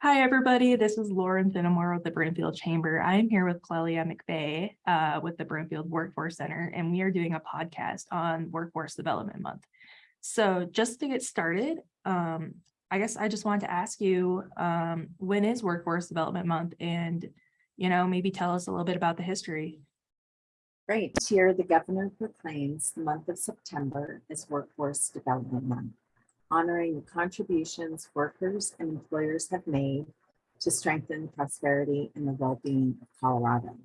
Hi, everybody. This is Lauren Finnemore with the Broomfield Chamber. I'm here with Clelia McVeigh uh, with the Broomfield Workforce Center, and we are doing a podcast on Workforce Development Month. So just to get started, um, I guess I just wanted to ask you, um, when is Workforce Development Month? And, you know, maybe tell us a little bit about the history. Great. Here, the governor proclaims the month of September as Workforce Development Month, honoring the contributions workers and employers have made to strengthen the prosperity and the well-being of Colorado.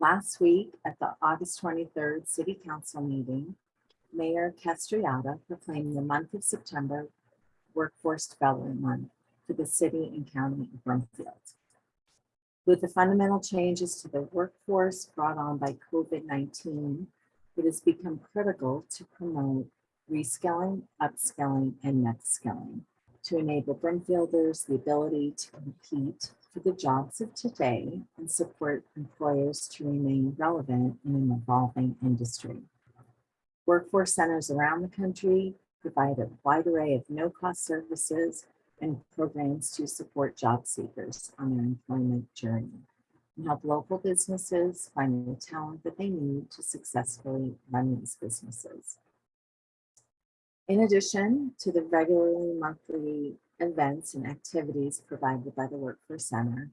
Last week at the August 23rd City Council meeting, Mayor Castriotta proclaimed the month of September Workforce Development Month for the city and county of Broomfield. With the fundamental changes to the workforce brought on by COVID-19, it has become critical to promote reskilling, upskilling, and next skilling to enable Broomfielders the ability to compete for the jobs of today and support employers to remain relevant in an evolving industry. Workforce centers around the country provide a wide array of no-cost services and programs to support job seekers on their employment journey and help local businesses find the talent that they need to successfully run these businesses. In addition to the regularly monthly events and activities provided by the Workforce Center,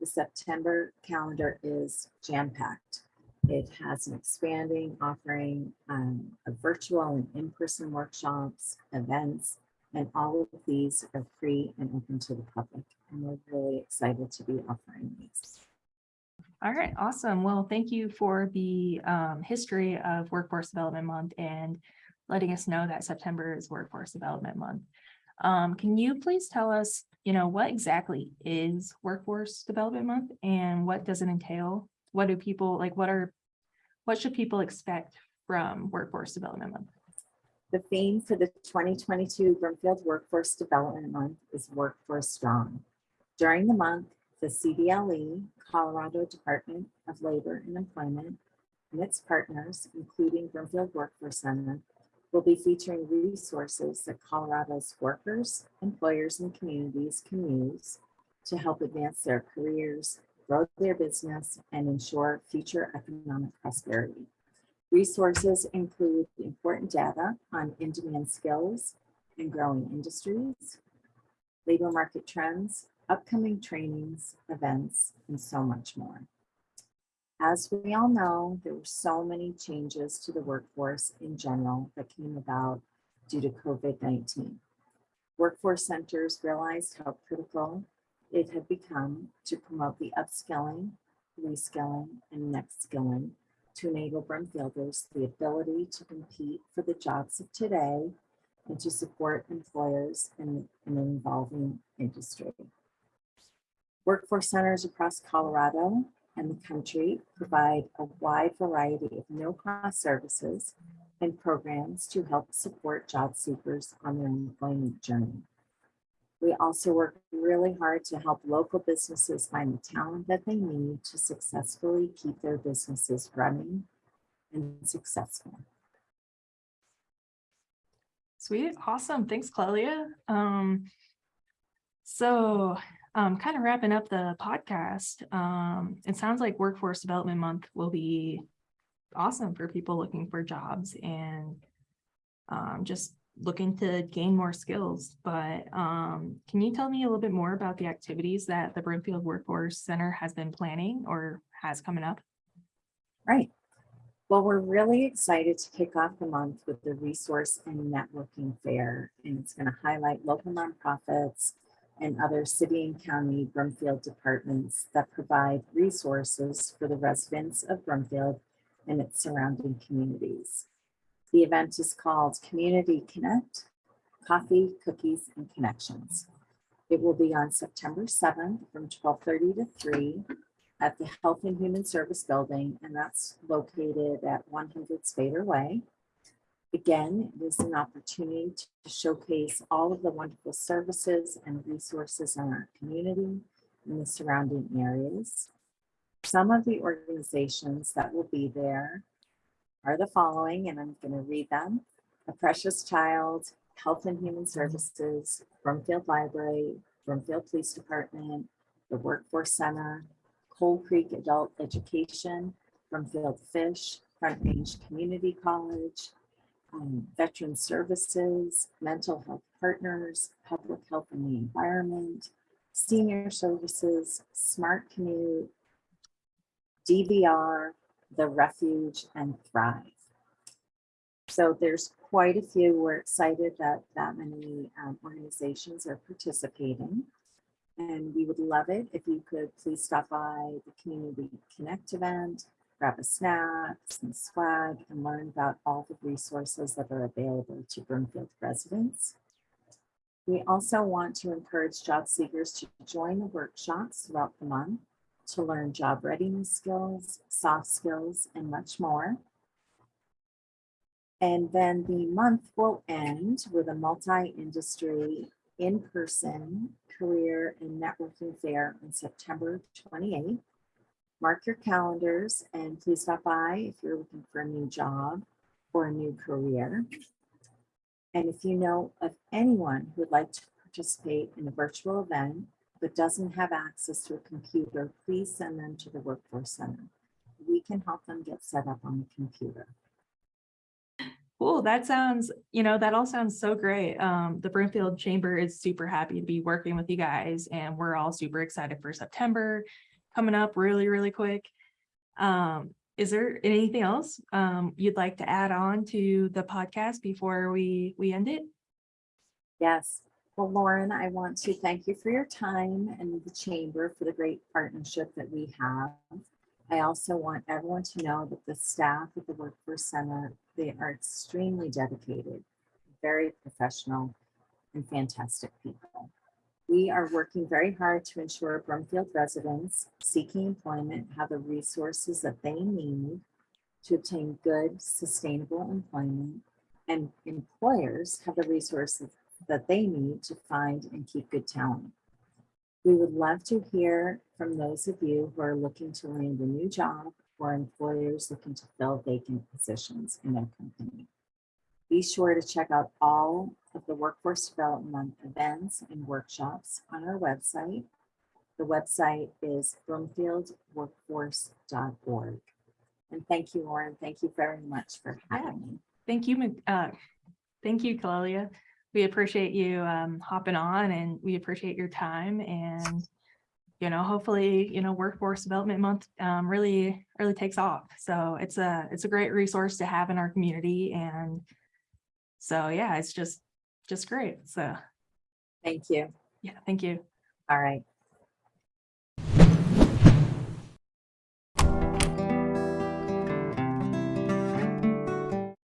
the September calendar is jam-packed. It has an expanding offering um, of virtual and in-person workshops, events, and all of these are free and open to the public. And we're really excited to be offering these. All right, awesome. Well, thank you for the um, history of Workforce Development Month and letting us know that September is Workforce Development Month. Um, can you please tell us, you know, what exactly is Workforce Development Month and what does it entail? What do people like, what are, what should people expect from Workforce Development Month? The theme for the 2022 Broomfield Workforce Development Month is Workforce Strong. During the month, the CDLE, Colorado Department of Labor and Employment, and its partners, including Broomfield Workforce Center, will be featuring resources that Colorado's workers, employers, and communities can use to help advance their careers, grow their business, and ensure future economic prosperity. Resources include important data on in-demand skills and growing industries, labor market trends, upcoming trainings, events, and so much more. As we all know, there were so many changes to the workforce in general that came about due to COVID-19. Workforce centers realized how critical it had become to promote the upskilling, reskilling, and next skilling to enable Broomfielders the ability to compete for the jobs of today and to support employers in, in an evolving industry. Workforce centers across Colorado and the country provide a wide variety of no-cost services and programs to help support job seekers on their employment journey. We also work really hard to help local businesses find the talent that they need to successfully keep their businesses running and successful. Sweet, awesome. Thanks, Clelia. Um, so um, kind of wrapping up the podcast, um, it sounds like Workforce Development Month will be awesome for people looking for jobs and um, just looking to gain more skills. But um, can you tell me a little bit more about the activities that the Broomfield Workforce Center has been planning or has coming up? Right. Well, we're really excited to kick off the month with the resource and networking fair, and it's going to highlight local nonprofits and other city and county Broomfield departments that provide resources for the residents of Broomfield and its surrounding communities. The event is called Community Connect, Coffee, Cookies, and Connections. It will be on September 7th from 1230 to 3 at the Health and Human Service Building, and that's located at 100 Spader Way. Again, it is an opportunity to showcase all of the wonderful services and resources in our community and the surrounding areas. Some of the organizations that will be there are the following, and I'm going to read them. A Precious Child, Health and Human Services, Broomfield Library, Broomfield Police Department, the Workforce Center, Coal Creek Adult Education, Broomfield Fish, Front Range Community College, um, Veteran Services, Mental Health Partners, Public Health and the Environment, Senior Services, Smart Commute, DVR, The Refuge, and Thrive. So there's quite a few. We're excited that that many um, organizations are participating. And we would love it if you could please stop by the Community Connect event, grab a snack, some swag, and learn about all the resources that are available to Broomfield residents. We also want to encourage job seekers to join the workshops throughout the month to learn job readiness skills, soft skills, and much more. And then the month will end with a multi-industry in-person career and networking fair on September 28th. Mark your calendars and please stop by if you're looking for a new job or a new career. And if you know of anyone who would like to participate in a virtual event but doesn't have access to a computer, please send them to the Workforce Center. We can help them get set up on the computer. Cool, that sounds, you know, that all sounds so great. Um, the Broomfield Chamber is super happy to be working with you guys and we're all super excited for September coming up really, really quick. Um, is there anything else um you'd like to add on to the podcast before we we end it? Yes. Well, Lauren, I want to thank you for your time and the chamber for the great partnership that we have. I also want everyone to know that the staff at the Workforce Center, they are extremely dedicated, very professional and fantastic people. We are working very hard to ensure Broomfield residents seeking employment have the resources that they need to obtain good, sustainable employment and employers have the resources that they need to find and keep good talent. We would love to hear from those of you who are looking to land a new job or employers looking to fill vacant positions in their company. Be sure to check out all of the Workforce Development events and workshops on our website. The website is broomfieldworkforce.org. And thank you, Lauren. Thank you very much for having me. Thank you, uh, thank you, Clelia. We appreciate you um hopping on and we appreciate your time and you know, hopefully, you know, Workforce Development Month um really, really takes off. So it's a, it's a great resource to have in our community and so, yeah, it's just, just great. So, Thank you. yeah, thank you. All right.